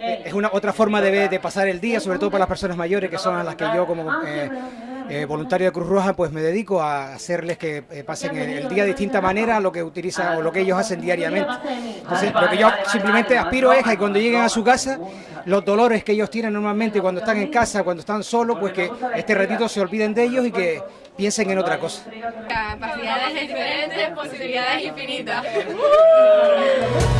es una otra forma de, de pasar el día, sobre todo para las personas mayores, que son a las que yo como eh, eh, voluntario de Cruz Roja, pues me dedico a hacerles que eh, pasen el, día de distinta manera a lo que utilizan o lo que ellos hacen diariamente. Entonces, lo que yo simplemente aspiro es que cuando lleguen a su casa, los dolores que ellos tienen normalmente cuando están en casa, cuando están solos, pues que este ratito se olviden de ellos y que piensen en otra cosa. Capacidades diferentes, posibilidades infinitas.